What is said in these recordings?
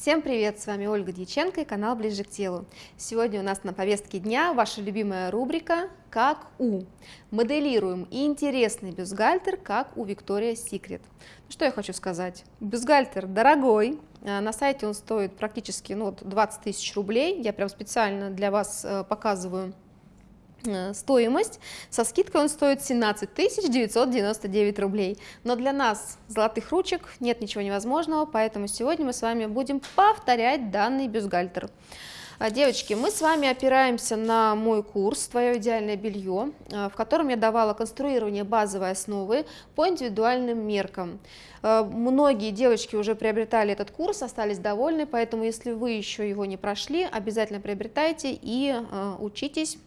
Всем привет, с вами Ольга Дьяченко и канал Ближе к телу. Сегодня у нас на повестке дня ваша любимая рубрика «Как у». Моделируем интересный бюстгальтер, как у Виктория Секрет. Ну, что я хочу сказать. Бюстгальтер дорогой, а, на сайте он стоит практически ну, 20 тысяч рублей. Я прям специально для вас э, показываю стоимость. Со скидкой он стоит 17 999 рублей. Но для нас, золотых ручек, нет ничего невозможного, поэтому сегодня мы с вами будем повторять данный бюстгальтер. А, девочки, мы с вами опираемся на мой курс «Твое идеальное белье», э, в котором я давала конструирование базовой основы по индивидуальным меркам. Э, многие девочки уже приобретали этот курс, остались довольны, поэтому если вы еще его не прошли, обязательно приобретайте и учитесь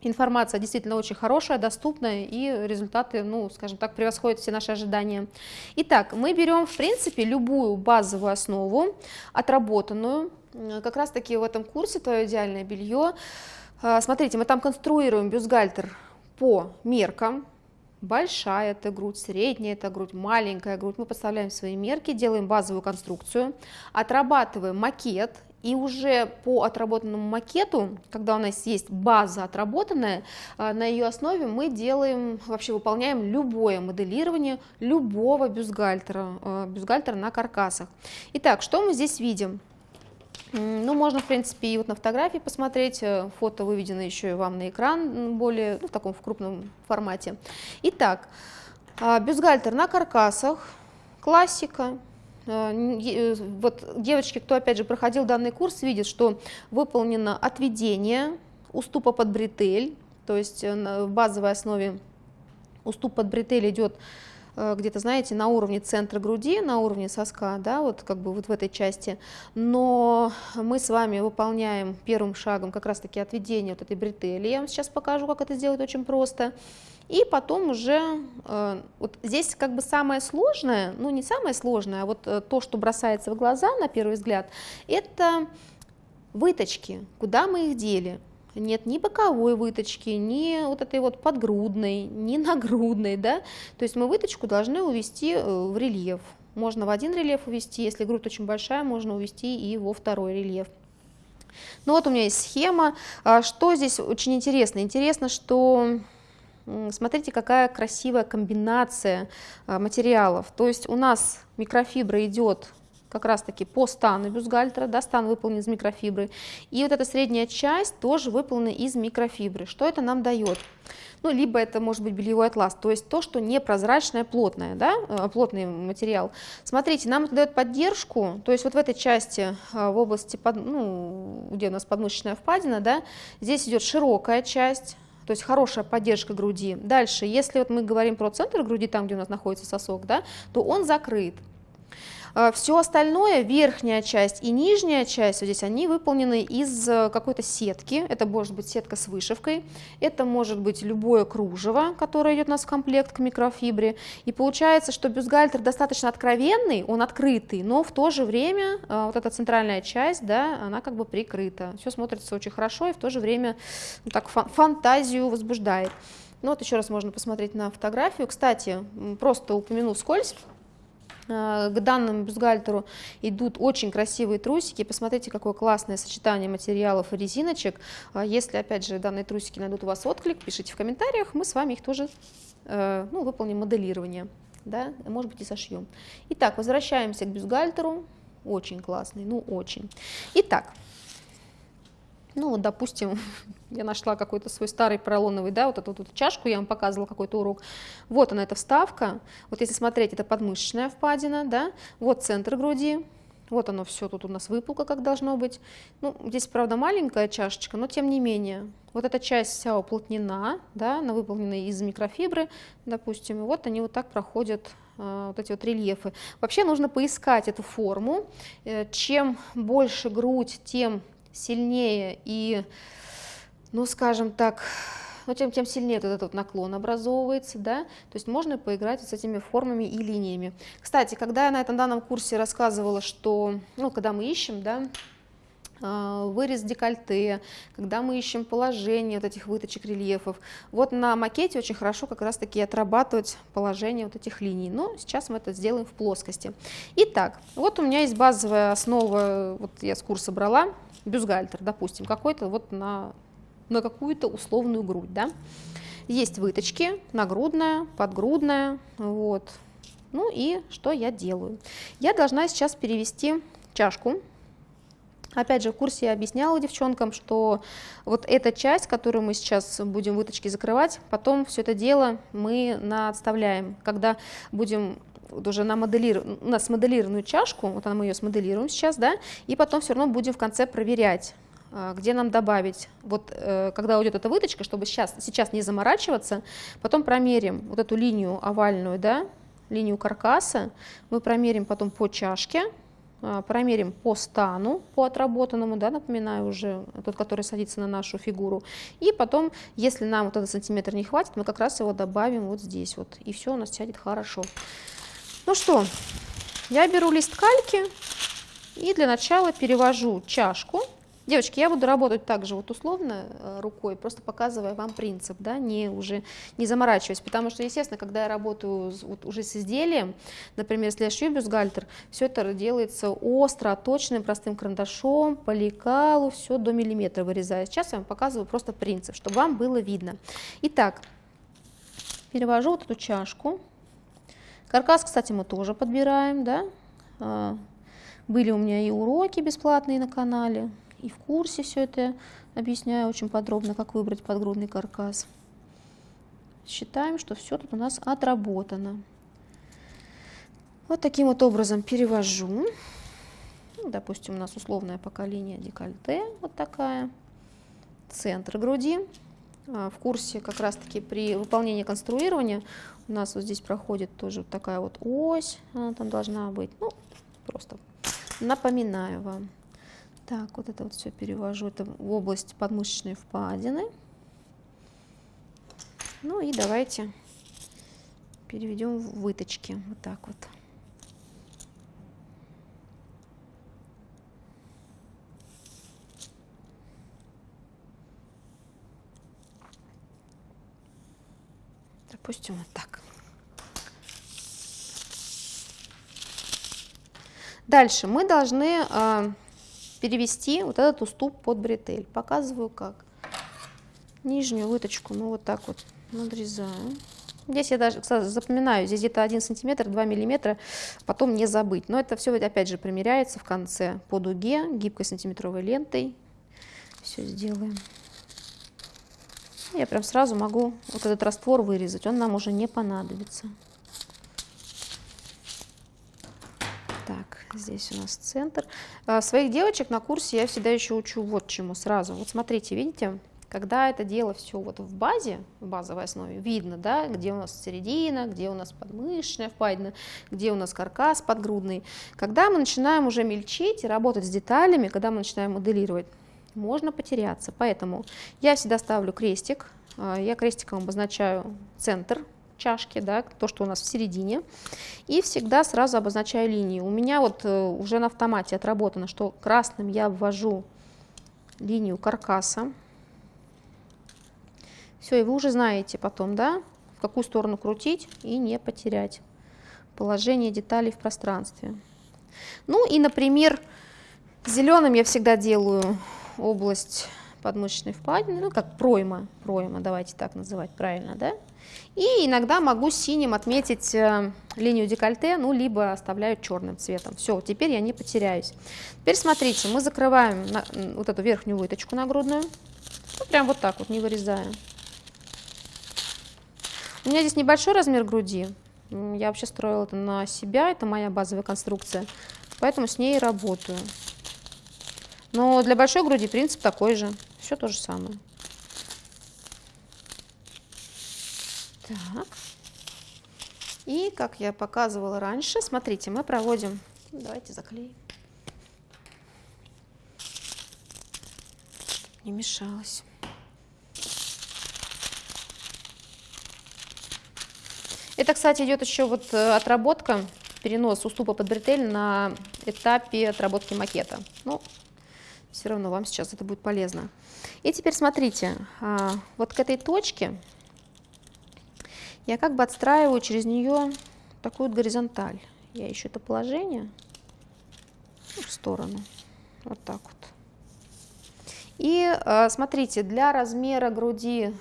Информация действительно очень хорошая, доступная, и результаты, ну, скажем так, превосходят все наши ожидания. Итак, мы берем, в принципе, любую базовую основу, отработанную, как раз-таки в этом курсе «Твое идеальное белье». А, смотрите, мы там конструируем бюстгальтер по меркам, большая это грудь, средняя это грудь, маленькая грудь. Мы подставляем свои мерки, делаем базовую конструкцию, отрабатываем макет, и уже по отработанному макету, когда у нас есть база отработанная, а, на ее основе мы делаем, вообще выполняем любое моделирование любого бюстгальтера, а, бюстгальтера на каркасах. Итак, что мы здесь видим? Ну, можно, в принципе, и вот на фотографии посмотреть, э, фото выведено еще и вам на экран, более, ну, в таком в крупном формате. Итак, бюстгальтер на каркасах, классика, Э, э, вот девочки, кто опять же проходил данный курс, видят, что выполнено отведение уступа под бретель, то есть э, в базовой основе уступ под бретель идет где-то, знаете, на уровне центра груди, на уровне соска, да, вот как бы вот в этой части, но мы с вами выполняем первым шагом как раз-таки отведение вот этой бретели, я вам сейчас покажу, как это сделать очень просто, и потом уже, э, вот здесь как бы самое сложное, ну не самое сложное, а вот э, то, что бросается в глаза на первый взгляд, это выточки, куда мы их дели. Нет ни боковой выточки, ни вот этой вот подгрудной, ни нагрудной, да, то есть мы выточку должны увести э, в рельеф. Можно в один рельеф увести, если грудь очень большая, можно увести и во второй рельеф. Ну вот у меня есть схема. А что здесь очень интересно? Интересно, что Смотрите, какая красивая комбинация а, материалов. То есть у нас микрофибра идет как раз таки по стану бюстгальтера, да, стан выполнен из микрофибры, и вот эта средняя часть тоже выполнена из микрофибры. Что это нам дает? Ну, либо это может быть бельевой атлас, то есть то, что непрозрачное, плотное, да, э, плотный материал. Смотрите, нам это дает поддержку, то есть вот в этой части, э, в области, под, ну, где у нас подмышечная впадина, да, здесь идет широкая часть, то есть хорошая поддержка груди. Дальше, если вот мы говорим про центр груди, там, где у нас находится сосок, да, то он закрыт. А, Все остальное, верхняя часть и нижняя часть, вот здесь они выполнены из э, какой-то сетки. Это может быть сетка с вышивкой, это может быть любое кружево, которое идет у нас в комплект к микрофибре. И получается, что бюстгальтер достаточно откровенный, он открытый, но в то же время э, вот эта центральная часть, да, она как бы прикрыта. Все смотрится очень хорошо и в то же время ну, так фантазию возбуждает. Ну вот еще раз можно посмотреть на фотографию. Кстати, просто упомяну скользь. Э, к данному бюстгальтеру идут очень красивые трусики. Посмотрите, какое классное сочетание материалов и резиночек. А если, опять же, данные трусики найдут у вас отклик, пишите в комментариях, мы с вами их тоже э, ну, выполним моделирование. Да, может быть и сошьем. Итак, возвращаемся к бюстгальтеру. Очень классный, ну очень. Итак, ну вот, допустим, я нашла какой-то свой старый поролоновый, да, вот эту вот чашку, я вам показывала какой-то урок. Вот она, эта вставка. Вот если смотреть, это подмышечная впадина, да, вот центр груди, вот оно все, тут у нас выпукло, как должно быть. Ну, здесь, правда, маленькая чашечка, но тем не менее. Вот эта часть вся уплотнена, да, она выполнена из микрофибры, допустим, и вот они вот так проходят э, вот эти вот рельефы. Вообще нужно поискать эту форму. Э, чем больше грудь, тем сильнее и, ну, скажем так, ну, тем, тем сильнее вот этот вот наклон образовывается, да, то есть можно поиграть с этими формами и линиями. Кстати, когда я на этом данном курсе рассказывала, что, ну, когда мы ищем, да, а, вырез декольте, когда мы ищем положение вот этих выточек рельефов. Вот на макете очень хорошо как раз таки отрабатывать положение вот этих линий. Но сейчас мы это сделаем в плоскости. Итак, вот у меня есть базовая основа, вот я с курса брала, бюстгальтер, допустим, какой-то вот на, на какую-то условную грудь, да. Есть выточки, нагрудная, подгрудная, вот. Ну и что я делаю? Я должна сейчас перевести чашку Опять же, в курсе я объясняла девчонкам, что вот эта часть, которую мы сейчас будем выточки закрывать, потом все это дело мы отставляем, когда будем вот уже на моделир... у нас моделированную чашку, вот мы ее смоделируем сейчас, да, и потом все равно будем в конце проверять, а, где нам добавить, вот э, когда уйдет эта выточка, чтобы сейчас, сейчас не заморачиваться, потом промерим вот эту линию овальную, да, линию каркаса, мы промерим потом по чашке, а, промерим по стану, по отработанному, да, напоминаю уже, тот, который садится на нашу фигуру. И потом, если нам вот этот сантиметр не хватит, мы как раз его добавим вот здесь вот. И все у нас сядет хорошо. Ну что, я беру лист кальки и для начала перевожу чашку Девочки, я буду работать также вот условно э, рукой, просто показывая вам принцип, да, не уже не заморачиваясь, потому что, естественно, когда я работаю вот уже с изделием, например, если я шью бюстгальтер, все это делается остро, точным, простым карандашом, по лекалу, все до миллиметра вырезаю. Сейчас я вам показываю просто принцип, чтобы вам было видно. Итак, перевожу вот эту чашку. Каркас, кстати, мы тоже подбираем, да, а, были у меня и уроки бесплатные на канале, и в курсе все это объясняю очень подробно, как выбрать подгрудный каркас. Считаем, что все тут у нас отработано. Вот таким вот образом перевожу. Ну, допустим, у нас условная пока линия декольте, вот такая. Центр груди. А, в курсе как раз-таки при выполнении конструирования у нас вот здесь проходит тоже такая вот ось, она там должна быть. Ну, просто напоминаю вам. Так, вот это вот все перевожу это в область подмышечной впадины. Ну и давайте переведем в выточки. Вот так вот. Допустим, вот так. Дальше мы должны а, перевести вот этот уступ под бретель. Показываю как. Нижнюю выточку мы вот так вот надрезаем. Здесь я даже, кстати, запоминаю, здесь где-то 1 сантиметр, 2 миллиметра, потом не забыть. Но это все, опять же, примеряется в конце по дуге, гибкой сантиметровой лентой. Все сделаем. Я прям сразу могу вот этот раствор вырезать, он нам уже не понадобится. Здесь у нас центр. А, своих девочек на курсе я всегда еще учу вот чему сразу. Вот смотрите, видите, когда это дело все вот в базе, в базовой основе, видно, да, где у нас середина, где у нас подмышечная впадина, где у нас каркас подгрудный. Когда мы начинаем уже мельчить и работать с деталями, когда мы начинаем моделировать, можно потеряться. Поэтому я всегда ставлю крестик, а, я крестиком обозначаю центр чашки, да, то, что у нас в середине. И всегда сразу обозначаю линии. У меня вот э, уже на автомате отработано, что красным я ввожу линию каркаса. Все, и вы уже знаете потом, да, в какую сторону крутить и не потерять положение деталей в пространстве. Ну и, например, зеленым я всегда делаю область подмышечной впадины, ну как пройма, пройма, давайте так называть правильно, да? И иногда могу синим отметить э, линию декольте, ну, либо оставляю черным цветом. Все, теперь я не потеряюсь. Теперь смотрите, мы закрываем на, вот эту верхнюю выточку нагрудную. Ну, прям вот так вот, не вырезая. У меня здесь небольшой размер груди. Я вообще строила это на себя, это моя базовая конструкция. Поэтому с ней работаю. Но для большой груди принцип такой же. Все то же самое. Так. И, как я показывала раньше, смотрите, мы проводим... Давайте заклеим. Не мешалось. Это, кстати, идет еще вот э, отработка, перенос уступа под бретель на этапе отработки макета. Ну, Все равно вам сейчас это будет полезно. И теперь смотрите, а, вот к этой точке я как бы отстраиваю через нее такую горизонталь. Я ищу это положение в сторону. Вот так вот. И а, смотрите, для размера груди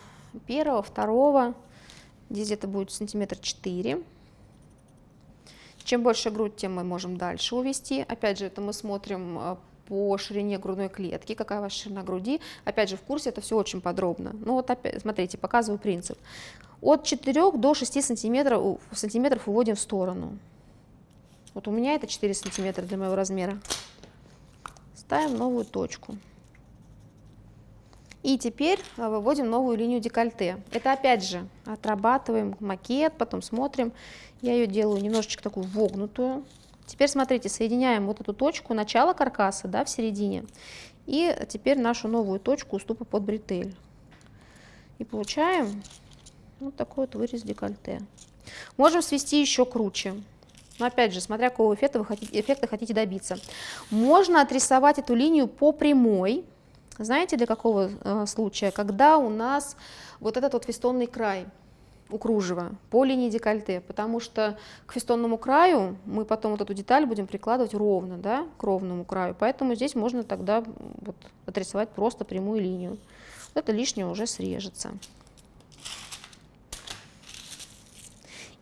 первого, второго, здесь где-то будет сантиметр 4 чем больше грудь, тем мы можем дальше увести. Опять же, это мы смотрим э, по ширине грудной клетки, какая ваша ширина груди. Опять же, в курсе это все очень подробно. Ну вот опять, смотрите, показываю принцип. От 4 до 6 сантиметров, сантиметров уводим в сторону. Вот у меня это 4 сантиметра для моего размера. Ставим новую точку. И теперь э, выводим новую линию декольте. Это опять же отрабатываем макет, потом смотрим. Я ее делаю немножечко такую вогнутую. Теперь смотрите, соединяем вот эту точку начала каркаса да, в середине. И теперь нашу новую точку уступа под бретель. И получаем вот такой вот вырез декольте. Можем свести еще круче. Но опять же, смотря какого эффекта вы хотите, эффекта хотите добиться. Можно отрисовать эту линию по прямой, знаете, для какого э, случая? Когда у нас вот этот вот фестонный край у кружева по линии декольте, потому что к фестонному краю мы потом вот эту деталь будем прикладывать ровно, да, к ровному краю, поэтому здесь можно тогда вот отрисовать просто прямую линию. Вот это лишнее уже срежется.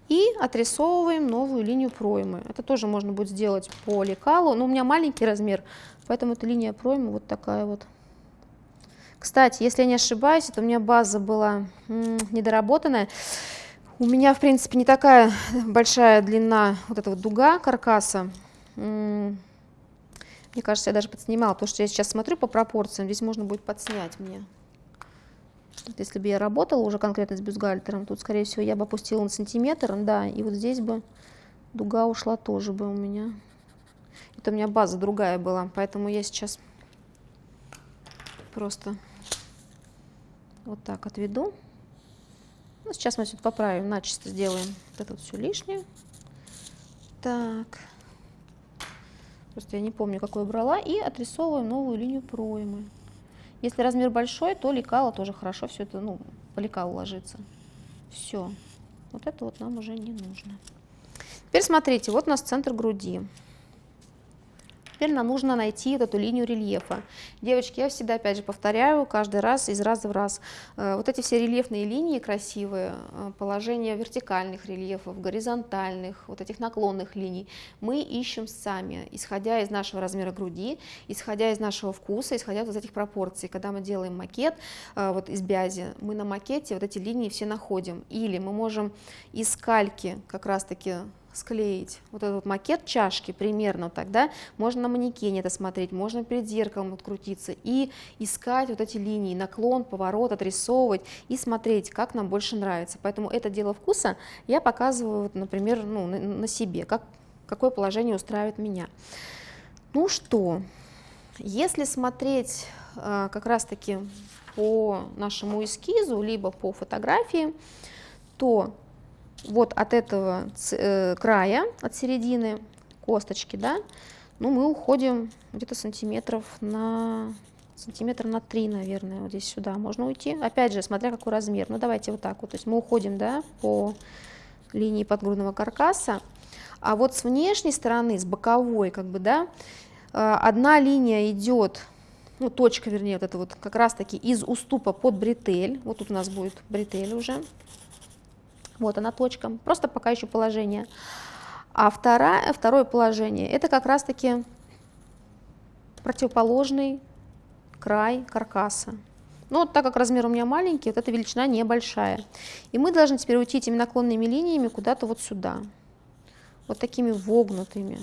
И отрисовываем новую линию проймы. Это тоже можно будет сделать по лекалу, но у меня маленький размер, поэтому эта линия проймы вот такая вот. Кстати, если я не ошибаюсь, это у меня база была недоработанная. У меня, в принципе, не такая большая длина вот этого дуга каркаса. Мне кажется, я даже подснимала, потому что я сейчас смотрю по пропорциям, здесь можно будет подснять мне. Вот если бы я работала уже конкретно с бюстгальтером, тут, скорее всего, я бы опустила на сантиметр, да, и вот здесь бы дуга ушла тоже бы у меня. Это у меня база другая была, поэтому я сейчас просто вот так отведу. Ну, сейчас мы все поправим, начисто сделаем вот это вот все лишнее. Так. Просто я не помню, какую брала. И отрисовываем новую линию проймы. Если размер большой, то лекало тоже хорошо все это, ну, по лекалу ложится. Все. Вот это вот нам уже не нужно. Теперь смотрите, вот у нас центр груди. Теперь нам нужно найти вот эту линию рельефа. Девочки, я всегда, опять же, повторяю, каждый раз, из раза в раз. Э, вот эти все рельефные линии красивые, э, положение вертикальных рельефов, горизонтальных, вот этих наклонных линий, мы ищем сами, исходя из нашего размера груди, исходя из нашего вкуса, исходя из этих пропорций. Когда мы делаем макет э, вот из бязи, мы на макете вот эти линии все находим. Или мы можем из кальки как раз-таки склеить вот этот макет чашки примерно тогда можно на манекене это смотреть, можно перед зеркалом открутиться и искать вот эти линии, наклон, поворот, отрисовывать и смотреть, как нам больше нравится. Поэтому это дело вкуса я показываю, например, ну, на, себе, как, какое положение устраивает меня. Ну что, если смотреть э, как раз-таки по нашему эскизу, либо по фотографии, то вот от этого э, края, от середины косточки, да, ну, мы уходим где-то сантиметров на сантиметр на 3, наверное, вот здесь сюда можно уйти. Опять же, смотря какой размер. Ну, давайте вот так вот. То есть мы уходим, да, по линии подгрудного каркаса. А вот с внешней стороны, с боковой, как бы, да, э, одна линия идет, ну, точка, вернее, вот это вот как раз-таки из уступа под бретель. Вот тут у нас будет бретель уже. Вот она точка, просто пока еще положение. А второе, второе положение, это как раз-таки противоположный край каркаса. Ну, вот так как размер у меня маленький, вот эта величина небольшая. И мы должны теперь уйти этими наклонными линиями куда-то вот сюда. Вот такими вогнутыми.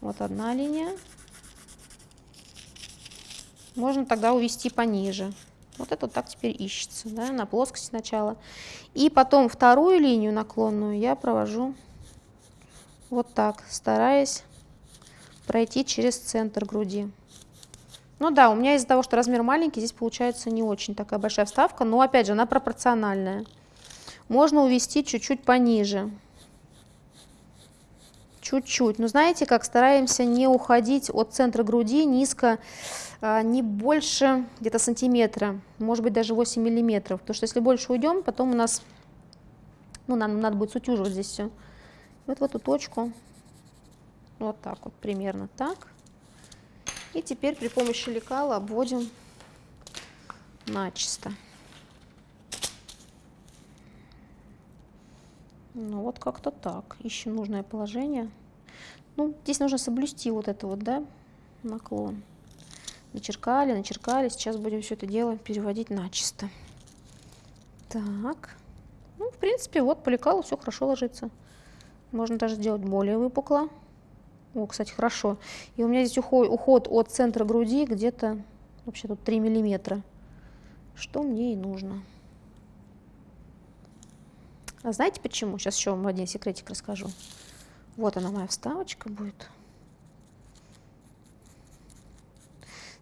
Вот одна линия. Можно тогда увести пониже. Вот это вот так теперь ищется, да, на плоскости сначала. И потом вторую линию наклонную я провожу вот так, стараясь пройти через центр груди. Ну да, у меня из-за того, что размер маленький, здесь получается не очень такая большая вставка, но опять же она пропорциональная. Можно увести чуть-чуть пониже. чуть-чуть. Но знаете, как стараемся не уходить от центра груди низко, не больше где-то сантиметра, может быть даже 8 миллиметров. Потому что если больше уйдем, потом у нас, ну, нам надо будет сутюживать здесь все. Вот в эту точку, вот так вот, примерно так. И теперь при помощи лекала обводим начисто. Ну вот как-то так. Ищем нужное положение. Ну, здесь нужно соблюсти вот это вот, да, наклон. Начеркали, начеркали. Сейчас будем все это дело переводить начисто. Так. Ну, в принципе, вот по лекалу все хорошо ложится. Можно даже сделать более выпукло. О, кстати, хорошо. И у меня здесь уход, уход от центра груди где-то вообще тут 3 миллиметра. Что мне и нужно. А знаете почему? Сейчас еще вам один секретик расскажу. Вот она моя вставочка будет.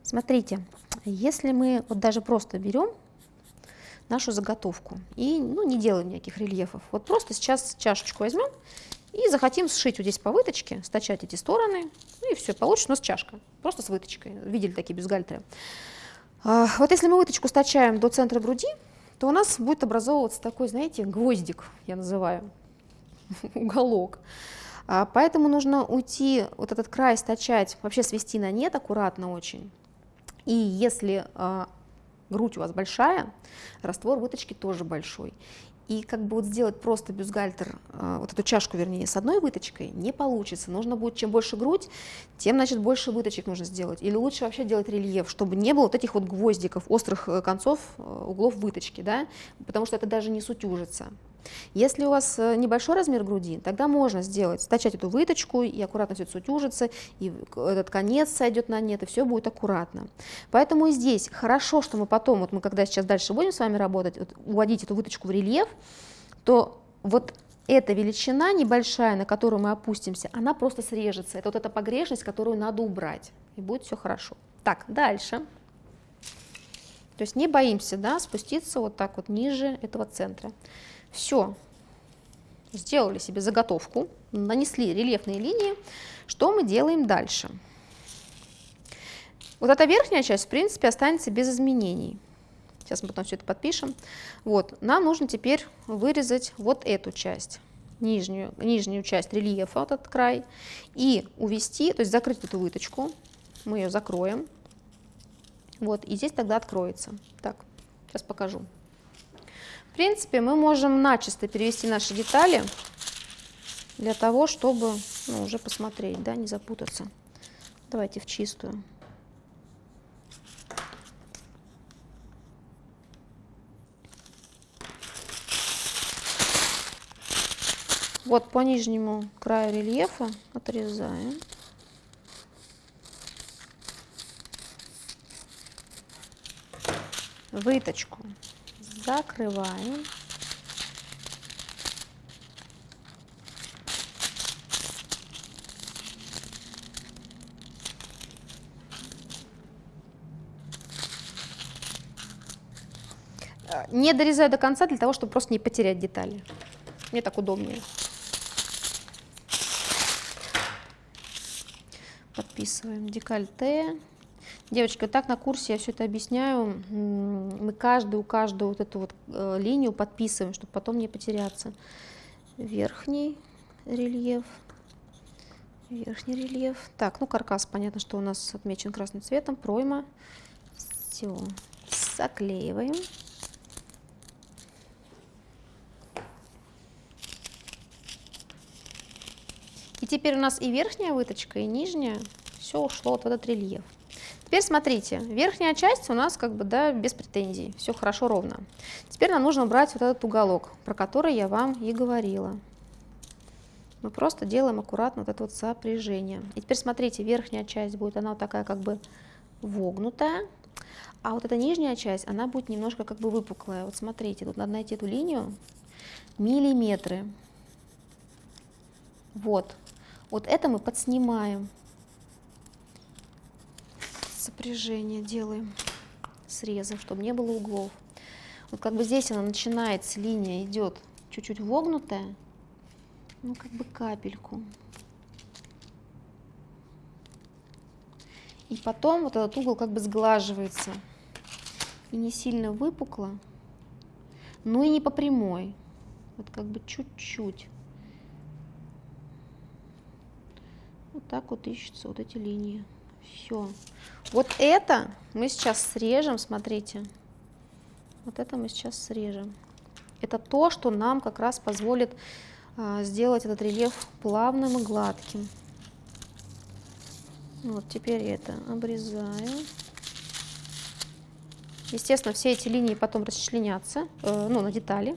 Смотрите, если мы вот даже просто берем нашу заготовку и ну, не делаем никаких рельефов, вот просто сейчас чашечку возьмем и захотим сшить вот здесь по выточке, стачать эти стороны, ну и все, получится у нас чашка, просто с выточкой, видели такие бюстгальтеры. А, вот если мы выточку стачаем до центра груди, то у нас будет образовываться такой, знаете, гвоздик, я называю, уголок. А, поэтому нужно уйти, вот этот край стачать, вообще свести на нет аккуратно очень. И если а, грудь у вас большая, раствор выточки тоже большой. И как бы вот сделать просто бюстгальтер, а, вот эту чашку, вернее, с одной выточкой не получится. Нужно будет, чем больше грудь, тем, значит, больше выточек нужно сделать. Или лучше вообще делать рельеф, чтобы не было вот этих вот гвоздиков, острых э, концов, э, углов выточки, да, потому что это даже не сутюжится. Если у вас э, небольшой размер груди, тогда можно сделать, стачать эту выточку, и аккуратно все сутюжится, и этот конец сойдет на нет, и все будет аккуратно. Поэтому и здесь хорошо, что мы потом, вот мы когда сейчас дальше будем с вами работать, вот, уводить эту выточку в рельеф, то вот эта величина небольшая, на которую мы опустимся, она просто срежется. Это вот эта погрешность, которую надо убрать, и будет все хорошо. Так, дальше. То есть не боимся да, спуститься вот так вот ниже этого центра. Все, сделали себе заготовку, нанесли рельефные линии. Что мы делаем дальше? Вот эта верхняя часть, в принципе, останется без изменений. Сейчас мы потом все это подпишем. Вот, нам нужно теперь вырезать вот эту часть, нижнюю, нижнюю часть рельефа, вот этот край, и увести, то есть закрыть эту выточку. Мы ее закроем. Вот, и здесь тогда откроется. Так, сейчас покажу. Принципе, мы можем начисто перевести наши детали для того, чтобы ну, уже посмотреть, да, не запутаться. Давайте в чистую. Вот по нижнему краю рельефа отрезаем. Выточку закрываем. Не дорезаю до конца для того, чтобы просто не потерять детали. Мне так удобнее. Подписываем декольте. Девочки, так на курсе я все это объясняю. Мы каждую, каждую вот эту вот э, линию подписываем, чтобы потом не потеряться. Верхний рельеф, верхний рельеф. Так, ну каркас, понятно, что у нас отмечен красным цветом, пройма. Все, заклеиваем. И теперь у нас и верхняя выточка, и нижняя, все ушло вот в этот рельеф. Теперь смотрите, верхняя часть у нас как бы да, без претензий, все хорошо ровно. Теперь нам нужно убрать вот этот уголок, про который я вам и говорила. Мы просто делаем аккуратно вот это вот сопряжение. И теперь смотрите, верхняя часть будет, она вот такая как бы вогнутая, а вот эта нижняя часть, она будет немножко как бы выпуклая. Вот смотрите, тут надо найти эту линию, миллиметры. Вот, вот это мы подснимаем сопряжение делаем срезом, чтобы не было углов. Вот как бы здесь она начинается, линия идет чуть-чуть вогнутая, ну как бы капельку. И потом вот этот угол как бы сглаживается. И не сильно выпукло, но и не по прямой. Вот как бы чуть-чуть. Вот так вот ищутся вот эти линии. Все. Вот это мы сейчас срежем, смотрите. Вот это мы сейчас срежем. Это то, что нам как раз позволит а, сделать этот рельеф плавным и гладким. Вот теперь это обрезаю. Естественно, все эти линии потом расчленятся, э, ну, на детали.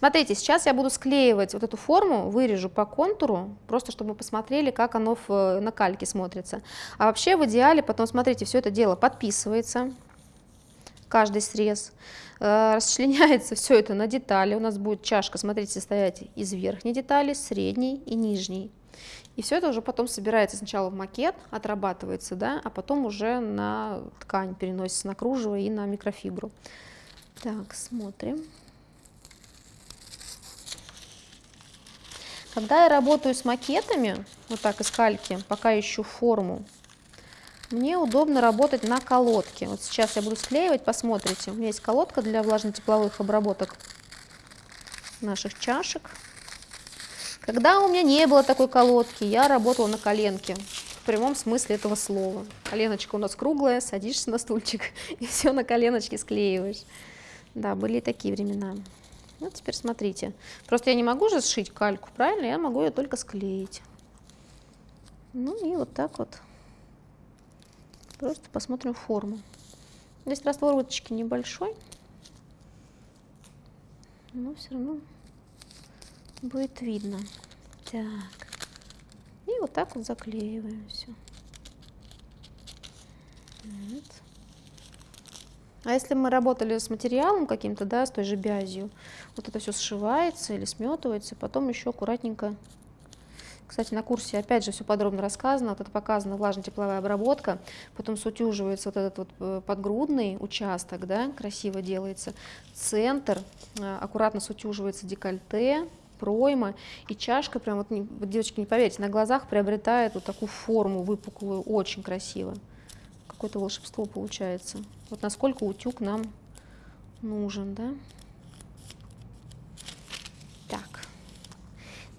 Смотрите, сейчас я буду склеивать вот эту форму, вырежу по контуру, просто чтобы мы посмотрели, как оно в, на кальке смотрится. А вообще в идеале потом, смотрите, все это дело подписывается, каждый срез, э, расчленяется все это на детали. У нас будет чашка, смотрите, состоять из верхней детали, средней и нижней. И все это уже потом собирается сначала в макет, отрабатывается, да, а потом уже на ткань переносится, на кружево и на микрофибру. Так, смотрим. Когда я работаю с макетами, вот так из кальки, пока ищу форму, мне удобно работать на колодке. Вот сейчас я буду склеивать, посмотрите. У меня есть колодка для влажно-тепловых обработок наших чашек. Когда у меня не было такой колодки, я работала на коленке, в прямом смысле этого слова. Коленочка у нас круглая, садишься на стульчик и все на коленочке склеиваешь. Да, были такие времена. Ну, теперь смотрите. Просто я не могу же сшить кальку, правильно? Я могу ее только склеить. Ну и вот так вот. Просто посмотрим форму. Здесь раствор уточки небольшой. Но все равно будет видно. Так. И вот так вот заклеиваем все. Вот. А если мы работали с материалом каким-то, да, с той же бязью, вот это все сшивается или сметывается, потом еще аккуратненько. Кстати, на курсе опять же все подробно рассказано, вот это показана влажно-тепловая обработка, потом сутюживается вот этот вот э, подгрудный участок, да, красиво делается, центр, э, аккуратно сутюживается декольте, пройма, и чашка прям, вот, девочки, не поверите, на глазах приобретает вот такую форму выпуклую, очень красиво. Какое-то волшебство получается. Вот насколько утюг нам нужен, да?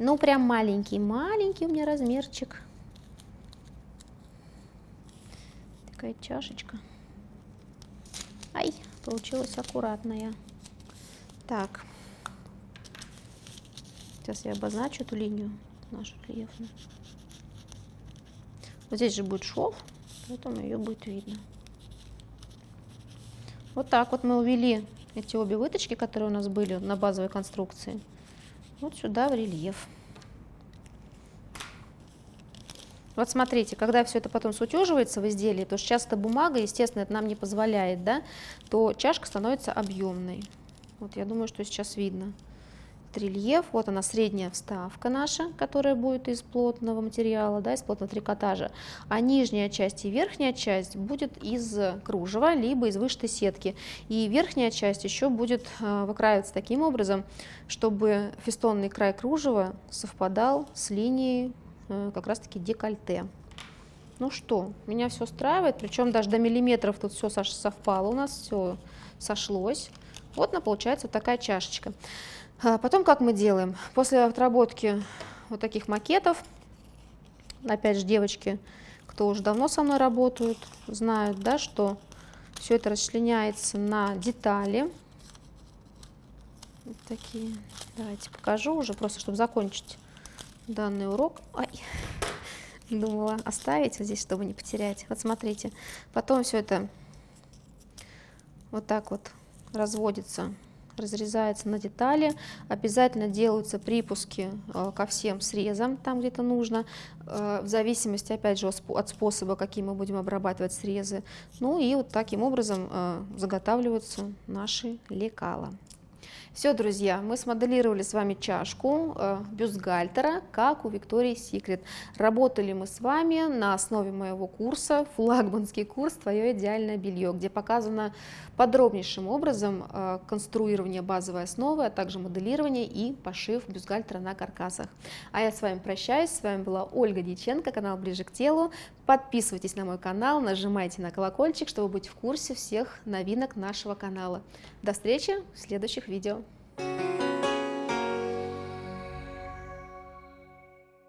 Ну, прям маленький-маленький у меня размерчик. Такая чашечка. Ай, получилась аккуратная. Так. Сейчас я обозначу эту линию нашу рельефную. Вот здесь же будет шов, поэтому ее будет видно. Вот так вот мы увели эти обе выточки, которые у нас были на базовой конструкции вот сюда в рельеф. Вот смотрите, когда все это потом сутеживается в изделии, то часто бумага, естественно, это нам не позволяет, да, то чашка становится объемной. Вот я думаю, что сейчас видно рельеф. Вот она средняя вставка наша, которая будет из плотного материала, да, из плотного трикотажа. А нижняя часть и верхняя часть будет из кружева, либо из вышитой сетки. И верхняя часть еще будет э, выкраиваться таким образом, чтобы фестонный край кружева совпадал с линией э, как раз-таки декольте. Ну что, меня все устраивает, причем даже до миллиметров тут все совпало у нас, все сошлось. Вот она получается вот такая чашечка. А потом как мы делаем? После отработки вот таких макетов, опять же, девочки, кто уже давно со мной работают, знают, да, что все это расчленяется на детали. Вот такие. Давайте покажу уже, просто чтобы закончить данный урок. Ай, думала оставить вот здесь, чтобы не потерять. Вот смотрите, потом все это вот так вот разводится разрезается на детали. Обязательно делаются припуски э, ко всем срезам, там где-то нужно, э, в зависимости, опять же, от способа, каким мы будем обрабатывать срезы. Ну и вот таким образом э, заготавливаются наши лекала. Все, друзья, мы смоделировали с вами чашку э, бюстгальтера, как у Виктории Секрет. Работали мы с вами на основе моего курса, флагманский курс «Твое идеальное белье», где показано подробнейшим образом э, конструирование базовой основы, а также моделирование и пошив бюстгальтера на каркасах. А я с вами прощаюсь, с вами была Ольга Дьяченко, канал «Ближе к телу». Подписывайтесь на мой канал, нажимайте на колокольчик, чтобы быть в курсе всех новинок нашего канала. До встречи в следующих видео.